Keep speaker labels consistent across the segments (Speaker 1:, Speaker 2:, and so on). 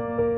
Speaker 1: Buongiorno a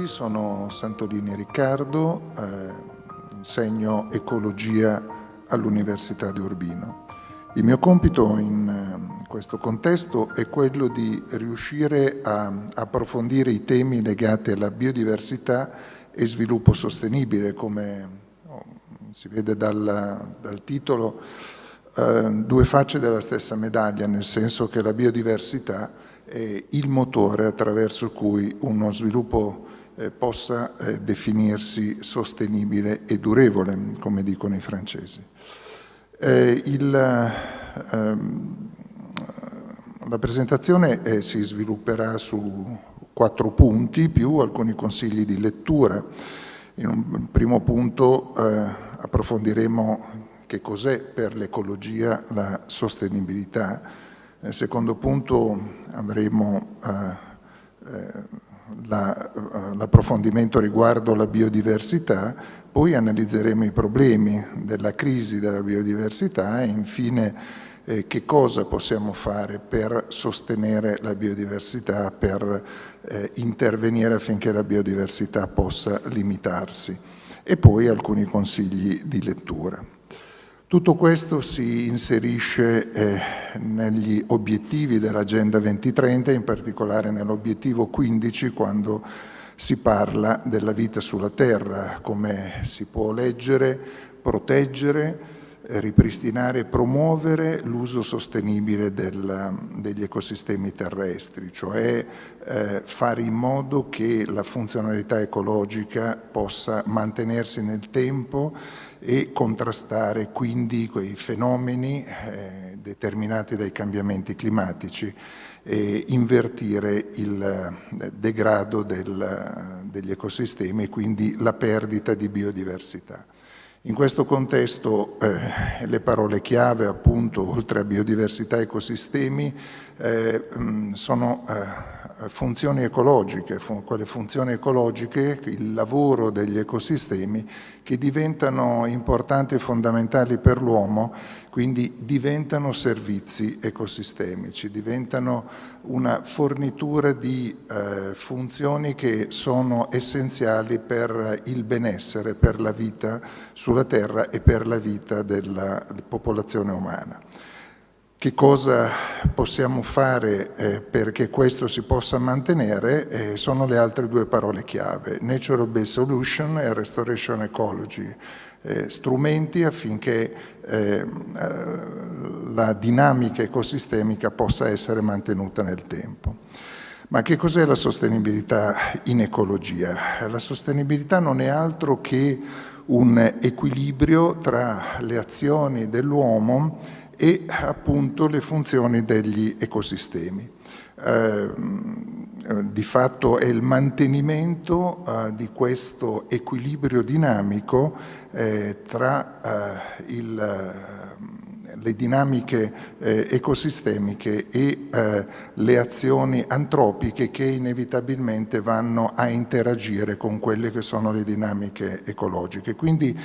Speaker 1: tutti, sono Santolini Riccardo, eh, insegno ecologia all'Università di Urbino. Il mio compito in eh, questo contesto è quello di riuscire a approfondire i temi legati alla biodiversità e sviluppo sostenibile, come oh, si vede dal, dal titolo, eh, due facce della stessa medaglia, nel senso che la biodiversità eh, il motore attraverso cui uno sviluppo eh, possa eh, definirsi sostenibile e durevole, come dicono i francesi. Eh, il, ehm, la presentazione si svilupperà su quattro punti più alcuni consigli di lettura. In un primo punto approfondiremo che cos'è per l'ecologia la sostenibilità, nel secondo punto avremo l'approfondimento la, riguardo la biodiversità, poi analizzeremo i problemi della crisi della biodiversità e infine eh, che cosa possiamo fare per sostenere la biodiversità, per eh, intervenire affinché la biodiversità possa limitarsi e poi alcuni consigli di lettura. Tutto questo si inserisce eh, negli obiettivi dell'Agenda 2030, in particolare nell'obiettivo 15 quando si parla della vita sulla Terra, come si può leggere, proteggere, ripristinare e promuovere l'uso sostenibile del, degli ecosistemi terrestri, cioè eh, fare in modo che la funzionalità ecologica possa mantenersi nel tempo e contrastare quindi quei fenomeni eh, determinati dai cambiamenti climatici e invertire il eh, degrado del, degli ecosistemi e quindi la perdita di biodiversità. In questo contesto eh, le parole chiave appunto oltre a biodiversità e ecosistemi eh, sono eh, funzioni ecologiche, quelle funzioni ecologiche, il lavoro degli ecosistemi che diventano importanti e fondamentali per l'uomo, quindi diventano servizi ecosistemici, diventano una fornitura di eh, funzioni che sono essenziali per il benessere, per la vita sulla Terra e per la vita della popolazione umana. Che cosa possiamo fare eh, perché questo si possa mantenere eh, sono le altre due parole chiave, Natural Based Solution e Restoration Ecology, eh, strumenti affinché eh, eh, la dinamica ecosistemica possa essere mantenuta nel tempo. Ma che cos'è la sostenibilità in ecologia? La sostenibilità non è altro che un equilibrio tra le azioni dell'uomo e appunto le funzioni degli ecosistemi. Eh, di fatto è il mantenimento eh, di questo equilibrio dinamico eh, tra eh, il le dinamiche eh, ecosistemiche e eh, le azioni antropiche che inevitabilmente vanno a interagire con quelle che sono le dinamiche ecologiche. Quindi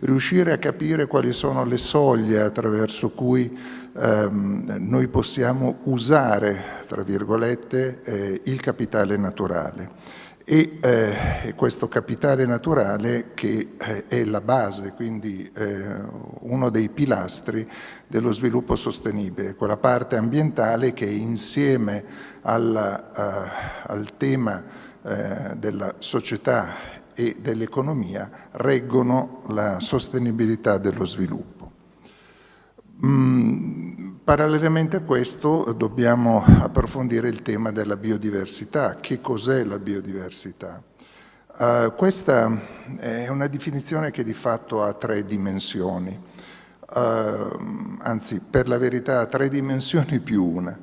Speaker 1: riuscire a capire quali sono le soglie attraverso cui ehm, noi possiamo usare, tra virgolette, eh, il capitale naturale e eh, questo capitale naturale che eh, è la base, quindi eh, uno dei pilastri dello sviluppo sostenibile, quella parte ambientale che insieme alla, uh, al tema uh, della società e dell'economia reggono la sostenibilità dello sviluppo. Mm, parallelamente a questo dobbiamo approfondire il tema della biodiversità. Che cos'è la biodiversità? Uh, questa è una definizione che di fatto ha tre dimensioni uh, anzi per la verità tre dimensioni più una.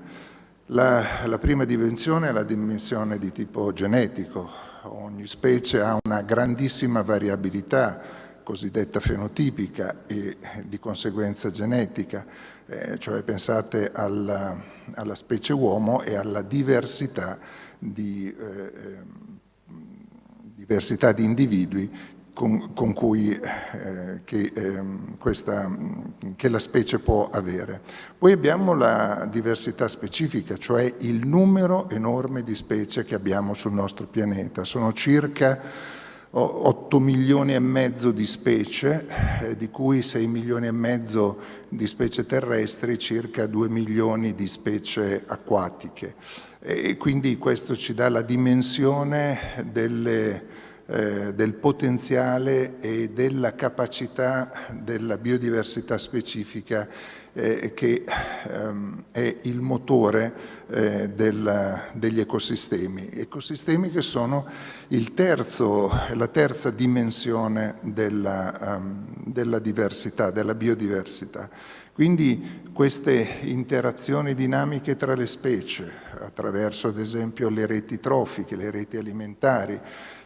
Speaker 1: La, la prima dimensione è la dimensione di tipo genetico, ogni specie ha una grandissima variabilità cosiddetta fenotipica e di conseguenza genetica, eh, cioè pensate alla, alla, specie uomo e alla diversità di, eh, diversità di individui con, con cui eh, che, eh, questa, che, la specie può avere. Poi abbiamo la diversità specifica, cioè il numero enorme di specie che abbiamo sul nostro pianeta. Sono circa 8 milioni e mezzo di specie, eh, di cui 6 milioni e mezzo di specie terrestri, circa 2 milioni di specie acquatiche. E quindi questo ci dà la dimensione delle eh, del potenziale e della capacità della biodiversità specifica eh, che ehm, è il motore eh, del, degli ecosistemi. Ecosistemi che sono terzo, la terza dimensione della, um, della diversità, della biodiversità. Quindi queste interazioni dinamiche tra le specie, attraverso ad esempio le reti trofiche, le reti alimentari,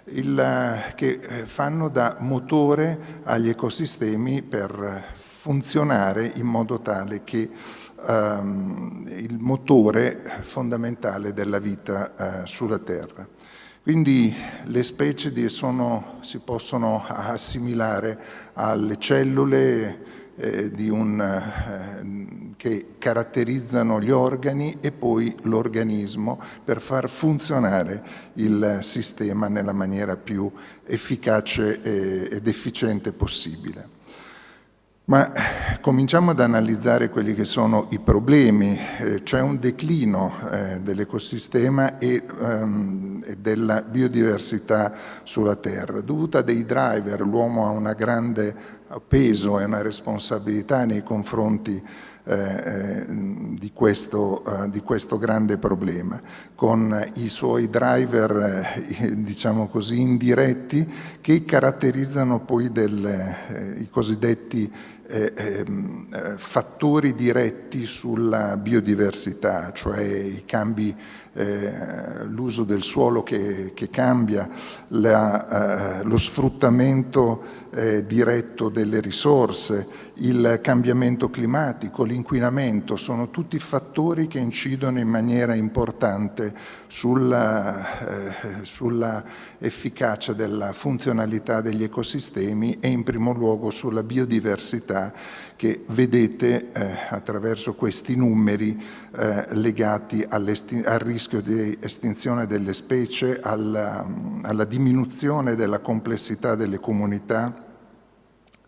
Speaker 1: il, che eh, fanno da motore agli ecosistemi per funzionare in modo tale che um, il motore fondamentale della vita uh, sulla Terra. Quindi le specie sono, si possono assimilare alle cellule eh, un, eh, che caratterizzano gli organi e poi l'organismo per far funzionare il sistema nella maniera più efficace ed efficiente possibile. Ma cominciamo ad analizzare quelli che sono i problemi. Eh, C'è un declino eh, dell'ecosistema e, um, e, della biodiversità sulla Terra, dovuta a dei driver. L'uomo ha un grande peso e una responsabilità nei confronti eh, eh, di, questo, eh, di, questo, grande problema, con i suoi driver, eh, diciamo così, indiretti che caratterizzano poi del, eh, i cosiddetti eh, ehm, eh, fattori diretti sulla biodiversità, cioè i cambi, eh, l'uso del suolo che, che cambia, la, eh, lo sfruttamento eh, diretto delle risorse, il cambiamento climatico, l'inquinamento, sono tutti fattori che incidono in maniera importante sulla, eh, sulla efficacia della funzionalità degli ecosistemi e in primo luogo sulla biodiversità che vedete eh, attraverso questi numeri eh, legati al rischio di estinzione delle specie, alla, alla diminuzione della complessità delle comunità,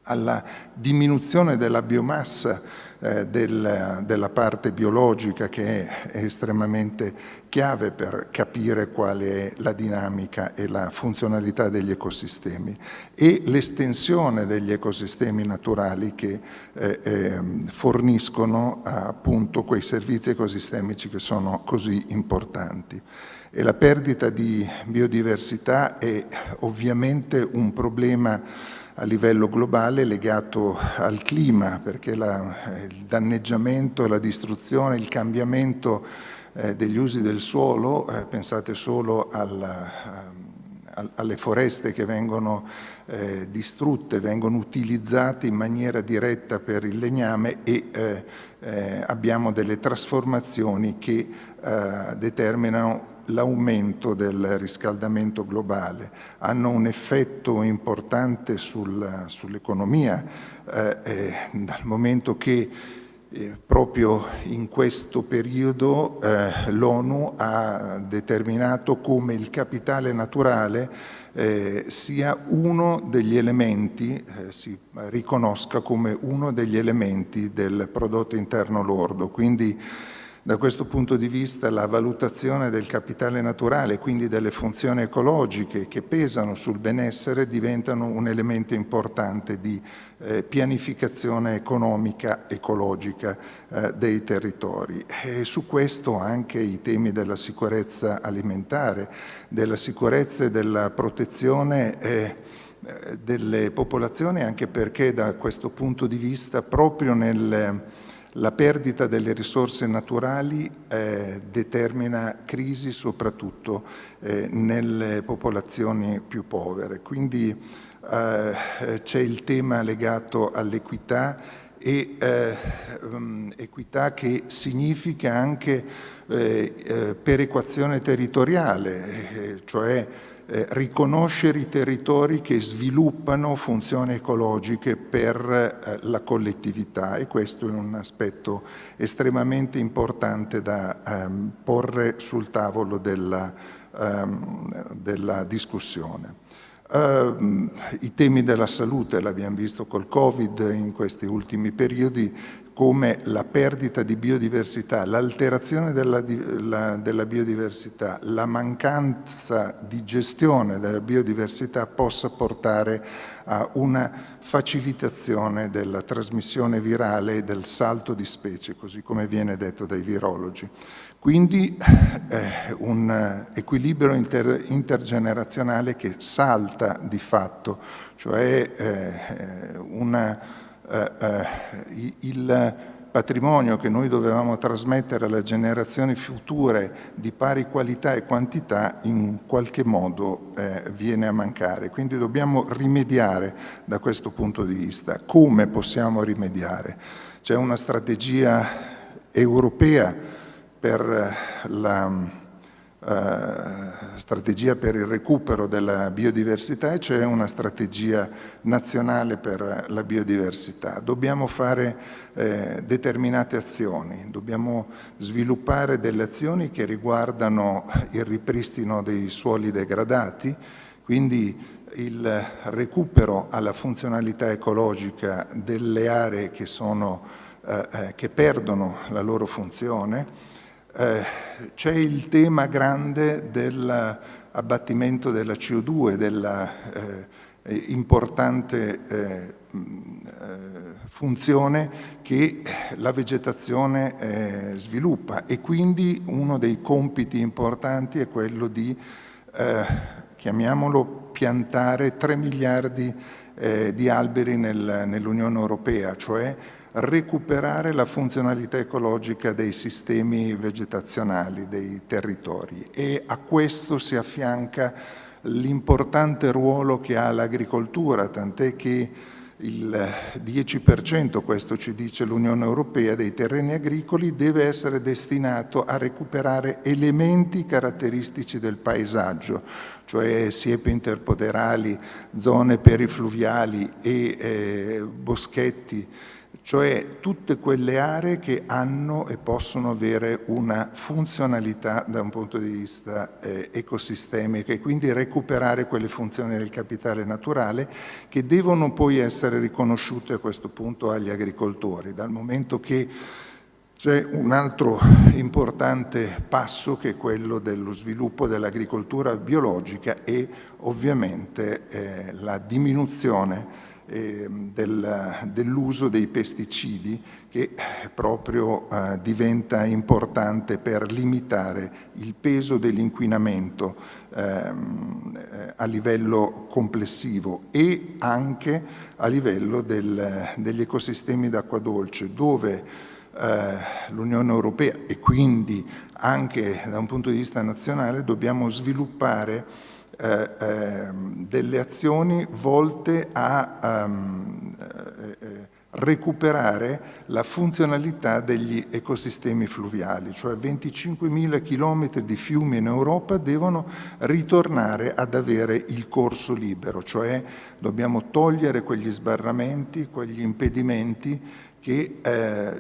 Speaker 1: alla diminuzione della biomassa eh, del, della parte biologica che è, è, estremamente chiave per capire quale è la dinamica e la funzionalità degli ecosistemi e l'estensione degli ecosistemi naturali che eh, eh, forniscono appunto quei servizi ecosistemici che sono così importanti. E la perdita di biodiversità è ovviamente un problema a livello globale legato al clima, perché la, il danneggiamento, la distruzione, il cambiamento eh, degli usi del suolo, eh, pensate solo alla, a, alle foreste che vengono eh, distrutte, vengono utilizzate in maniera diretta per il legname e eh, eh, abbiamo delle trasformazioni che eh, determinano l'aumento del riscaldamento globale, hanno un effetto importante sul, sull'economia, eh, eh, dal momento che eh, proprio in questo periodo eh, l'ONU ha determinato come il capitale naturale eh, sia uno degli elementi, eh, si riconosca come uno degli elementi del prodotto interno lordo. Quindi da questo punto di vista la valutazione del capitale naturale, quindi delle funzioni ecologiche che pesano sul benessere, diventano un elemento importante di eh, pianificazione economica ecologica eh, dei territori. E su questo anche i temi della sicurezza alimentare, della sicurezza e della protezione eh, delle popolazioni, anche perché da questo punto di vista proprio nel la perdita delle risorse naturali eh, determina crisi soprattutto eh, nelle popolazioni più povere. Quindi eh, c'è il tema legato all'equità e um, equità che significa anche eh, eh, perequazione territoriale, cioè eh, riconoscere i territori che sviluppano funzioni ecologiche per eh, la collettività e questo è un aspetto estremamente importante da ehm, porre sul tavolo della, ehm, della discussione. Uh, I temi della salute, l'abbiamo visto col Covid in questi ultimi periodi, come la perdita di biodiversità, l'alterazione della, la, della, biodiversità, la mancanza di gestione della biodiversità possa portare a una facilitazione della trasmissione virale e del salto di specie, così come viene detto dai virologi. Quindi eh, un equilibrio inter, intergenerazionale che salta di fatto, cioè eh, una eh, eh il patrimonio che noi dovevamo trasmettere alle generazioni future di pari qualità e quantità in qualche modo eh, viene a mancare. Quindi dobbiamo rimediare da questo punto di vista. Come possiamo rimediare? C'è una strategia europea per la eh, strategia per il recupero della biodiversità e c'è una strategia nazionale per la biodiversità. Dobbiamo fare eh, determinate azioni, dobbiamo sviluppare delle azioni che riguardano il ripristino dei suoli degradati, quindi il recupero alla funzionalità ecologica delle aree che, sono, eh, eh che perdono la loro funzione, eh, c'è il tema grande dell'abbattimento della CO2, della eh, importante eh, funzione che la vegetazione eh, sviluppa. E quindi uno dei compiti importanti è quello di, eh, chiamiamolo, piantare 3 miliardi eh, di alberi nel, nell'Unione Europea, cioè recuperare la funzionalità ecologica dei sistemi vegetazionali, dei territori. E a questo si affianca l'importante ruolo che ha l'agricoltura, tant'è che il 10%, questo ci dice l'Unione Europea, dei terreni agricoli deve essere destinato a recuperare elementi caratteristici del paesaggio, cioè siepi interpoderali, zone perifluviali e eh, boschetti, cioè tutte quelle aree che hanno e possono avere una funzionalità da un punto di vista eh, ecosistemico e quindi recuperare quelle funzioni del capitale naturale che devono poi essere riconosciute a questo punto agli agricoltori, dal momento che c'è un altro importante passo che è quello dello sviluppo dell'agricoltura biologica e ovviamente eh, la diminuzione eh, del, dell'uso dei pesticidi che proprio eh, diventa importante per limitare il peso dell'inquinamento ehm, eh, a livello complessivo e anche a livello del, degli ecosistemi d'acqua dolce dove eh, l'Unione Europea e quindi anche da un punto di vista nazionale dobbiamo sviluppare eh, ehm, delle azioni volte a um, eh, recuperare la funzionalità degli ecosistemi fluviali, cioè 25.000 km di fiumi in Europa devono ritornare ad avere il corso libero, cioè dobbiamo togliere quegli sbarramenti, quegli impedimenti che eh,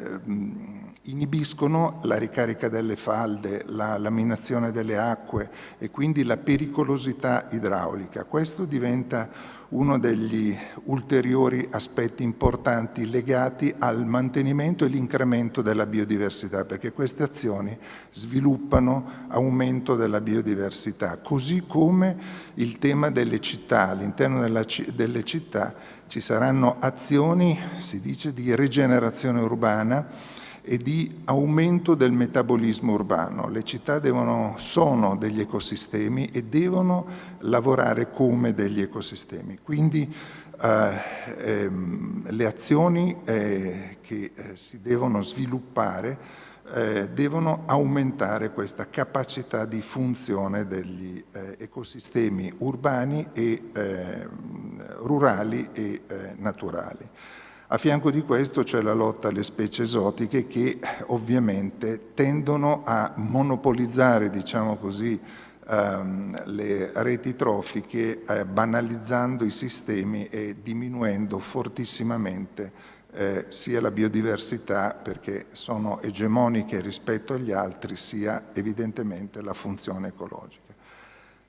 Speaker 1: inibiscono la ricarica delle falde, la laminazione delle acque e quindi la pericolosità idraulica. Questo diventa uno degli ulteriori aspetti importanti legati al mantenimento e l'incremento della biodiversità, perché queste azioni sviluppano aumento della biodiversità, così come il tema delle città. All'interno delle città ci saranno azioni, si dice, di rigenerazione urbana, e di aumento del metabolismo urbano. Le città devono, sono degli ecosistemi e devono lavorare come degli ecosistemi. Quindi eh, ehm, le azioni eh, che eh, si devono sviluppare eh, devono aumentare questa capacità di funzione degli eh, ecosistemi urbani e ehm, rurali e eh, naturali. A fianco di questo c'è la lotta alle specie esotiche che ovviamente tendono a monopolizzare, diciamo così, ehm, le reti trofiche eh, banalizzando i sistemi e diminuendo fortissimamente eh, sia la biodiversità perché sono egemoniche rispetto agli altri sia evidentemente la funzione ecologica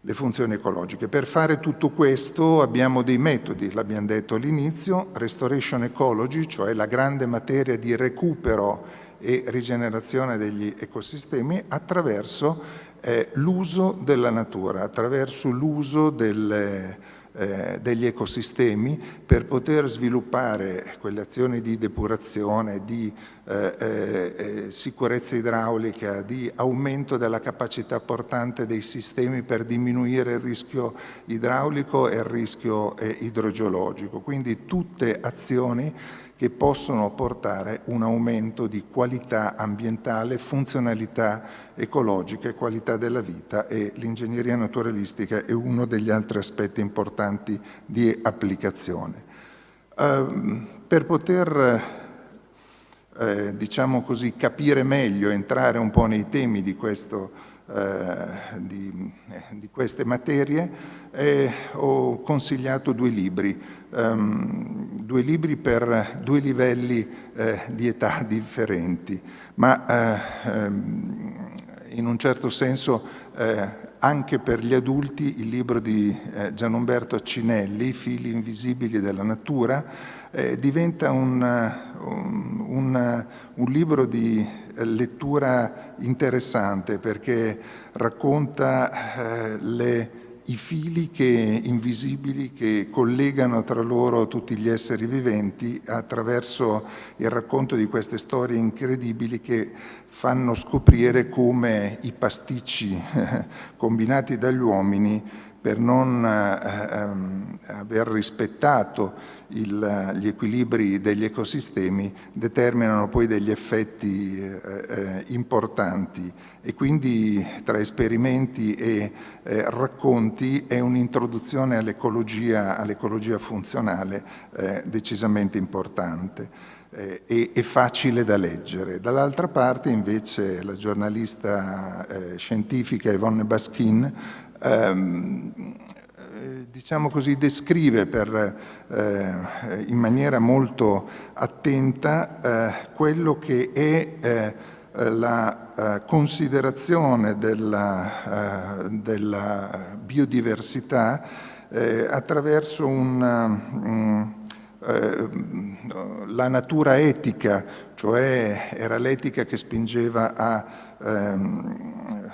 Speaker 1: le funzioni ecologiche. Per fare tutto questo abbiamo dei metodi, l'abbiamo detto all'inizio, restoration ecology, cioè la grande materia di recupero e rigenerazione degli ecosistemi attraverso eh, l'uso della natura, attraverso l'uso delle eh, degli ecosistemi per poter sviluppare quelle azioni di depurazione, di eh, eh, eh, sicurezza idraulica, di aumento della capacità portante dei sistemi per diminuire il rischio idraulico e il rischio eh, idrogeologico. Quindi tutte azioni che possono portare un aumento di qualità ambientale, funzionalità ecologica e qualità della vita e l'ingegneria naturalistica è uno degli altri aspetti importanti di applicazione. Uh, per poter eh, diciamo così, capire meglio, entrare un po' nei temi di, questo, eh, di, eh, di queste materie, eh, ho consigliato due libri, um, due libri per due livelli eh, di età differenti, ma eh, ehm, in un certo senso anche per gli adulti il libro di Gianumberto Cinelli, Fili invisibili della natura, eh, diventa un, un, un, un, libro di lettura interessante perché racconta eh, le, i fili che, invisibili che collegano tra loro tutti gli esseri viventi attraverso il racconto di queste storie incredibili che fanno scoprire come i pasticci combinati dagli uomini per non eh, ehm, aver rispettato il, gli equilibri degli ecosistemi determinano poi degli effetti eh, eh, importanti e quindi tra esperimenti e eh, racconti è un'introduzione all'ecologia all funzionale eh, decisamente importante eh, e, e, facile da leggere. Dall'altra parte invece la giornalista eh, scientifica Yvonne Baskin ehm, eh, diciamo così, descrive per, eh, in maniera molto attenta eh, quello che è eh, la eh, considerazione della, eh, della biodiversità attraverso un, um, la natura etica, cioè era l'etica che spingeva a ehm,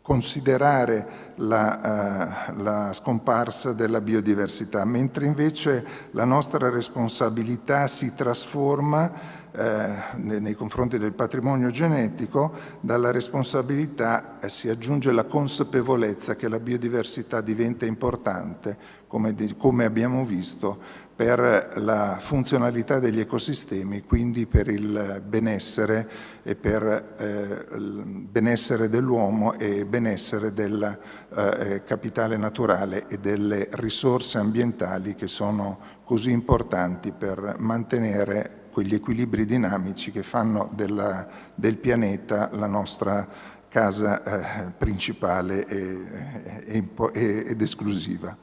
Speaker 1: considerare la, uh, la, scomparsa della biodiversità, mentre invece la nostra responsabilità si trasforma eh, nei confronti del patrimonio genetico, dalla responsabilità eh, si aggiunge la consapevolezza che la biodiversità diventa importante, come, abbiamo visto, per la funzionalità degli ecosistemi, quindi per il benessere e eh, il benessere dell'uomo e benessere del eh, capitale naturale e delle risorse ambientali che sono così importanti per mantenere quegli equilibri dinamici che fanno della, del pianeta la nostra casa eh, principale ed esclusiva.